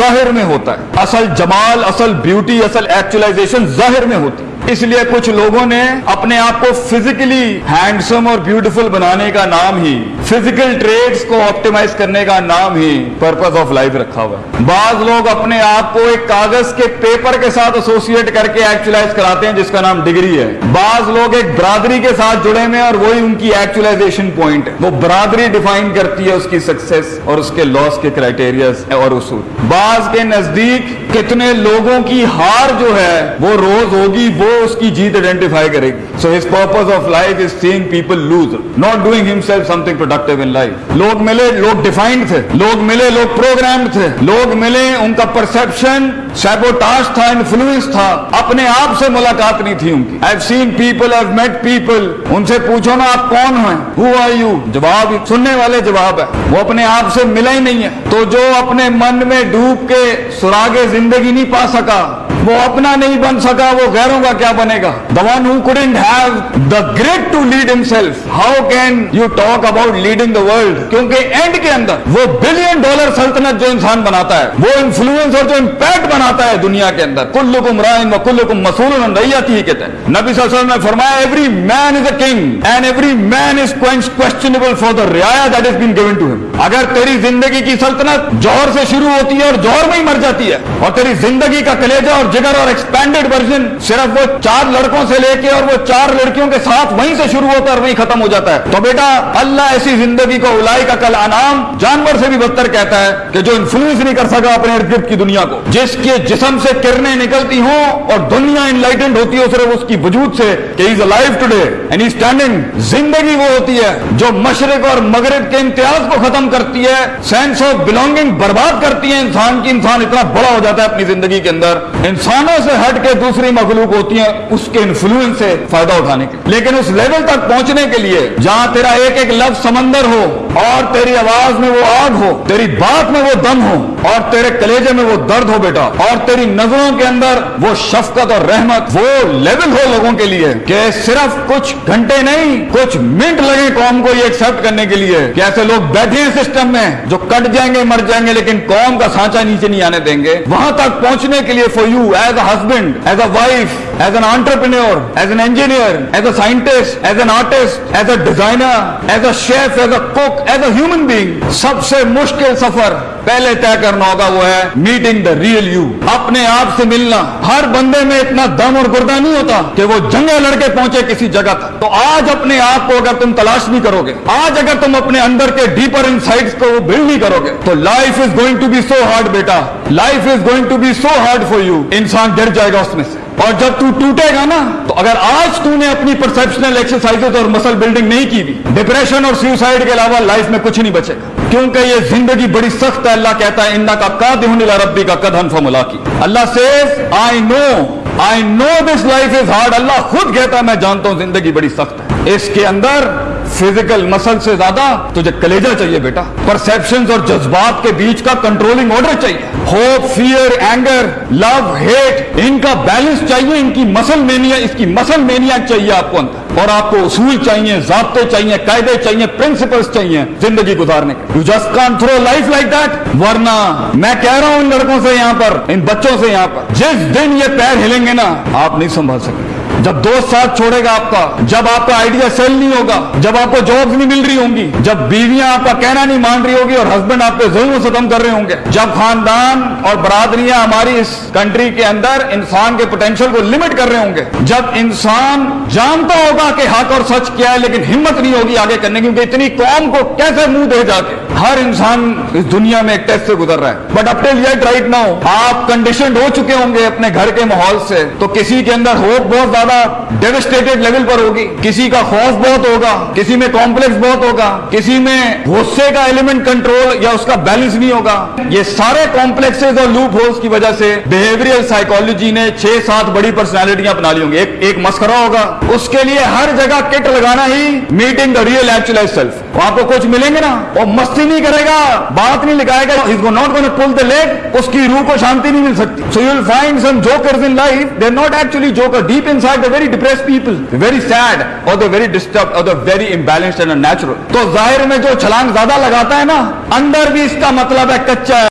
ظاہر میں ہوتا ہے۔ اصل جمال اصل بیوٹی اصل ایکچولائزیشن ظاہر میں ہوتی ہے۔ اس لیے کچھ لوگوں نے اپنے آپ کو فزیکلی ہینڈسم اور بیوٹیفل بنانے کا نام ہی فزیکل ٹریڈز کو آپٹیمائز کرنے کا نام ہی پرپز آف لائف رکھا ہوا ہے۔ بعض لوگ اپنے آپ کو ایک کاغذ کے پیپر کے ساتھ ایسوسیٹ کر کے ایکچولائز کراتے ہیں، جس کا نام ڈگری ہے۔ بعض لوگ ایک برادری کے ساتھ جڑے ہوئے اور وہی ان کی ایکچولائزیشن پوائنٹ ہے۔ وہ برادری ڈیفائن کرتی ہے اس کی سکسیس اور اس کے لاس کے کرائٹیریاز اور اصول۔ بعض کے نزدیک کتنے لوگوں کی ہار جو ہے، وہ روز ہوگی، وہ وہ اس کی جیت آئیڈینٹیفائی کرے گی. So his purpose of life is seeing people lose not doing himself something productive in life لوگ ملے، لوگ ڈیفائنڈ تھے. لوگ ملے، لوگ پروگرامڈ تھے. لوگ ملے، ان کا پرسپشن سیبوٹاج تھا انفلوئنس تھا. اپنے آپ سے ملاقات نہیں تھی ان کی. I seen people I met people ان سے پوچھو نا، آپ کون ہیں؟ ہو آر یو جواب سننے والے جواب ہے. وہ اپنے آپ سے ملا ہی نہیں ہے تو جو اپنے من میں ڈوب کے سراغ زندگی نہیں پا سکا وہ اپنا نہیں بن سکا، وہ غیروں کا کیا بنے گا؟ The one who couldn't have the grit to lead himself. How can you talk about leading the world? کیونکہ اینڈ کے اندر وہ بلین ڈالر سلطنت جو انسان بناتا ہے، وہ انفلوئنس اور جو امپیکٹ بناتا ہے دنیا کے اندر، کلکم رائن و کلکم مسئول ریاتی ہی کہتے ہیں۔ نبی صلی اللہ علیہ وسلم نے فرمایا every man is a king and every man is questionable for the ریا that is been given to him اگر تیری زندگی کی سلطنت جوہر سے شروع ہوتی ہے اور جوہر میں ہی مر جاتی ہے، اور تیری زندگی کا کلیجہ اور جگر اور ایکسپینڈیڈ ورژن صرف وہ چار لڑکوں سے لے کے اور وہ چار لڑکیوں کے ساتھ وہیں سے شروع ہوتا ہے اور وہیں ختم ہو جاتا ہے۔ تو بیٹا، اللہ ایسی زندگی کو الائی کا کل انعام جانور سے بھی بدتر کہتا ہے کہ جو انفلوئنس نہیں کر سکا اپنے ارد گرد کی دنیا کو۔ جس کے جسم سے کرنیں نکلتی ہوں اور دنیا انلائٹنڈ ہوتی ہے صرف اس کی وجود سے کہ is alive today and standing زندگی وہ ہوتی ہے جو مشرق اور مغرب کے امتیاز کو ختم کرتی ہے سینس آف بلونگنگ برباد کرتی ہے انسان کی، انسان اتنا بڑا ہو جاتا ہے اپنی زندگی کے اندر۔ انسانوں سے ہٹ کے دوسری مخلوق ہوتی ہیں، اس کے انفلوئنس سے فائدہ اٹھانے کے لیکن اس لیول تک پہنچنے کے لیے، جہاں تیرا ایک ایک لفظ سمندر ہو اور تیری آواز میں وہ آگ ہو، تیری بات میں وہ دم ہو، اور تیرے کلیجے میں وہ درد ہو بیٹا، اور تیری نظروں کے اندر وہ شفقت اور رحمت وہ لیول ہو لوگوں کے لیے کہ صرف کچھ گھنٹے نہیں، کچھ منٹ لگے قوم کو یہ ایکسپٹ کرنے کے لیے کہ ایسے لوگ بیٹھے ہیں سسٹم میں جو کٹ جائیں گے، مر جائیں گے، لیکن قوم کا سانچا نیچے نہیں آنے دیں گے۔ وہاں تک پہنچنے کے لیے for you as a husband as a wife as an entrepreneur as an engineer as a scientist as an artist as a designer as a chef as a cook as a human being سب سے مشکل سفر پہلے طے کرنا ہوگا وہ ہے meeting the real you اپنے آپ سے ملنا ہر بندے میں اتنا دم اور گردہ نہیں ہوتا کہ وہ جنگے لڑکے پہنچے کسی جگہ تک تو آج اپنے آپ کو اگر تم تلاش نہیں کرو گے آج اگر تم اپنے اندر کے ڈیپر ان کو بلڈ نہیں کرو گے تو life is going to be so hard beta life is going to be so hard for you انسان گر جائے گا اس میں سے اور جب تو ٹوٹے گا نا، تو اگر آج تو نے اپنی پرسپشنل ایکسرسائز اور مسل بلڈنگ نہیں کی بھی ڈپریشن اور سیوسائڈ کے علاوہ لائف میں کچھ نہیں بچے گا۔ کیونکہ یہ زندگی بڑی سخت ہے، اللہ کہتا ہے انا کا قاد ربی کا قدم فملا کی اللہ says I know I know this life is hard اللہ خود کہتا ہے، میں جانتا ہوں زندگی بڑی سخت ہے اس کے اندر فزیکل مسل سے زیادہ تجھے کلیجہ چاہیے بیٹا۔ پرسپشن اور جذبات کے بیچ کا کنٹرولنگ آرڈر چاہیے۔ Hope fear anger love hate ان کا بیلنس چاہیے، ان کی مسل مینیا اس کی مسل مینیا چاہیے آپ کو اندر۔ اور آپ کو اصول چاہیے، ضابطے چاہیے، قاعدے چاہیے پرنسپلس چاہیے زندگی گزارنے کے۔ You just can through life like that ورنہ میں کہہ رہا ہوں ان لڑکوں سے یہاں پر، ان بچوں سے یہاں پر۔ جس دن یہ پیر ہلیں گے نا، آپ نہیں سنبھال سکیں گے جب دوست ساتھ چھوڑے گا آپ کا، جب آپ کا آئیڈیا سیل نہیں ہوگا، جب آپ کو جاب نہیں مل رہی ہوں گی، جب بیویاں آپ کا کہنا نہیں مان رہی ہوگی اور ہسبینڈ آپ پہ ظلم ستم کر رہے ہوں گے، جب خاندان اور برادریاں ہماری اس کنٹری کے اندر انسان کے پوٹینشیل کو لمٹ کر رہے ہوں گے۔ جب انسان جانتا ہوگا کہ حق اور سچ کیا ہے، لیکن ہمت نہیں ہوگی آگے کرنے کی، کیونکہ اتنی قوم کو کیسے منہ دے جا کے؟ ہر انسان اس دنیا میں ایک ٹیسٹ سے گزر رہا ہے۔ But up till yet right now آپ کنڈیشنڈ ہو چکے ہوں گے اپنے گھر کے ماحول سے۔ تو کسی کے اندر ہوپ بہت زیادہ ڈیوسٹیٹڈ لیول پر ہوگی۔ کسی کا خوف بہت ہوگا، کسی میں کمپلیکس بہت ہوگا، کسی میں غصے کا ایلیمنٹ کنٹرول یا اس کا بیلنس نہیں ہوگا۔ یہ سارے کمپلیکس اور لوپ ہولس کی وجہ سے بہیویئر سائیکالوجی نے چھ سات بڑی پرسنالٹیاں بنا لی ہوں گی۔ ایک ایک مسکرا ہوگا۔ اس کے لیے ہر جگہ کٹ لگانا ہی meeting the real actualise self وہاں کو کچھ ملیں گے نا؟ وہ مستی نہیں کرے گا، بات نہیں لکھائے گا not gonna pull the league اس کی روح کو شانتی نہیں مل سکتی۔ So you will find some jokers in life they are not actually joker deep inside very depress people very sad اور دا ویری ڈسٹرب اور the very imbalanced and natural تو ظاہر میں جو چھلانگ زیادہ لگاتا ہے نا، اندر بھی اس کا مطلب ہے کچا۔ ہے